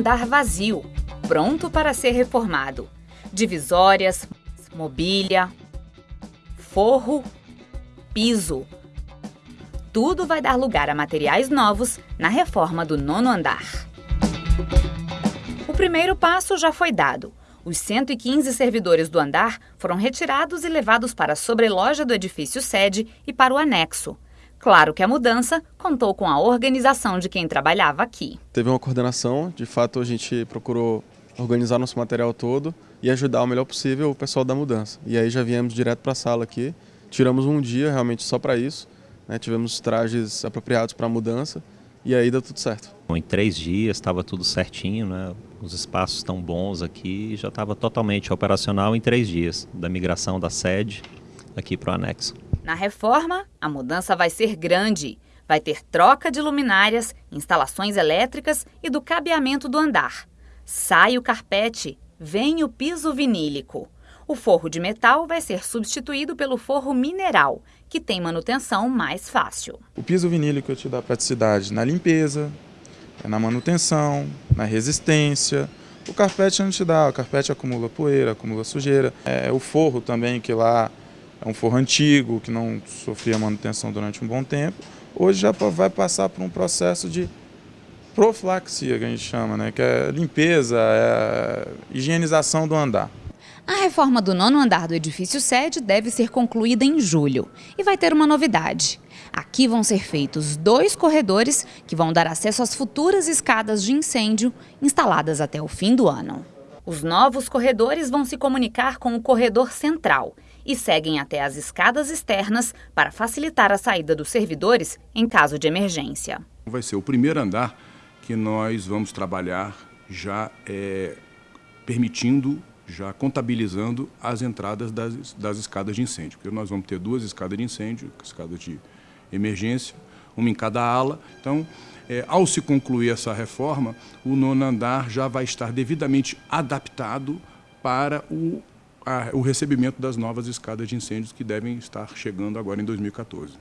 andar vazio, pronto para ser reformado. Divisórias, mobília, forro, piso. Tudo vai dar lugar a materiais novos na reforma do nono andar. O primeiro passo já foi dado. Os 115 servidores do andar foram retirados e levados para a sobreloja do edifício sede e para o anexo. Claro que a mudança contou com a organização de quem trabalhava aqui. Teve uma coordenação, de fato a gente procurou organizar nosso material todo e ajudar o melhor possível o pessoal da mudança. E aí já viemos direto para a sala aqui, tiramos um dia realmente só para isso, né? tivemos trajes apropriados para a mudança e aí deu tudo certo. Em três dias estava tudo certinho, né? os espaços estão bons aqui, já estava totalmente operacional em três dias, da migração da sede aqui para o anexo. Na reforma, a mudança vai ser grande. Vai ter troca de luminárias, instalações elétricas e do cabeamento do andar. Sai o carpete, vem o piso vinílico. O forro de metal vai ser substituído pelo forro mineral, que tem manutenção mais fácil. O piso vinílico te dá praticidade na limpeza, na manutenção, na resistência. O carpete não te dá, o carpete acumula poeira, acumula sujeira. É, o forro também, que lá é um forro antigo, que não sofria manutenção durante um bom tempo, hoje já vai passar por um processo de profilaxia, que a gente chama, né? que é limpeza, é higienização do andar. A reforma do nono andar do edifício sede deve ser concluída em julho e vai ter uma novidade. Aqui vão ser feitos dois corredores que vão dar acesso às futuras escadas de incêndio instaladas até o fim do ano. Os novos corredores vão se comunicar com o corredor central e seguem até as escadas externas para facilitar a saída dos servidores em caso de emergência. Vai ser o primeiro andar que nós vamos trabalhar já é, permitindo, já contabilizando as entradas das, das escadas de incêndio. Porque nós vamos ter duas escadas de incêndio, escada de emergência, uma em cada ala. Então, é, ao se concluir essa reforma, o nono andar já vai estar devidamente adaptado para o a, o recebimento das novas escadas de incêndios que devem estar chegando agora em 2014.